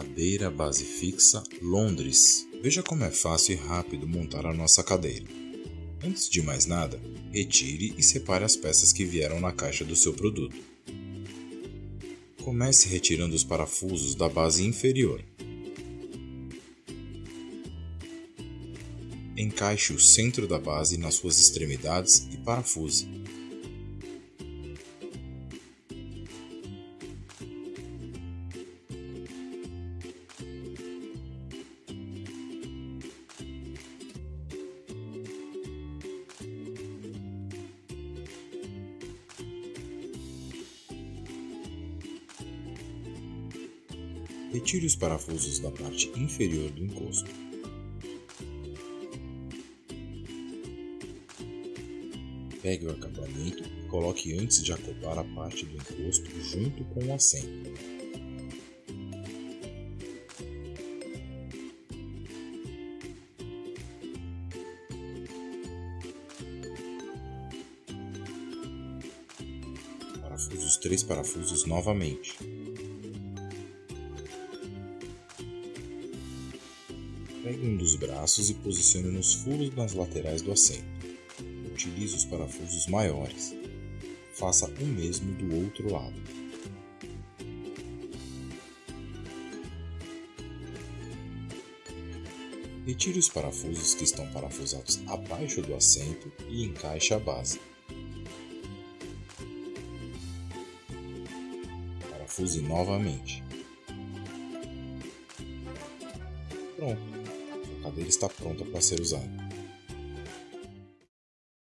Cadeira base fixa Londres. Veja como é fácil e rápido montar a nossa cadeira. Antes de mais nada, retire e separe as peças que vieram na caixa do seu produto. Comece retirando os parafusos da base inferior. Encaixe o centro da base nas suas extremidades e parafuse. Retire os parafusos da parte inferior do encosto. Pegue o acabamento e coloque antes de acoplar a parte do encosto junto com o assento. Parafuse os três parafusos novamente. Pegue um dos braços e posicione nos furos nas laterais do assento. Utilize os parafusos maiores. Faça o mesmo do outro lado. Retire os parafusos que estão parafusados abaixo do assento e encaixe a base. Parafuse novamente. Pronto! Cadeira está pronta para ser usada.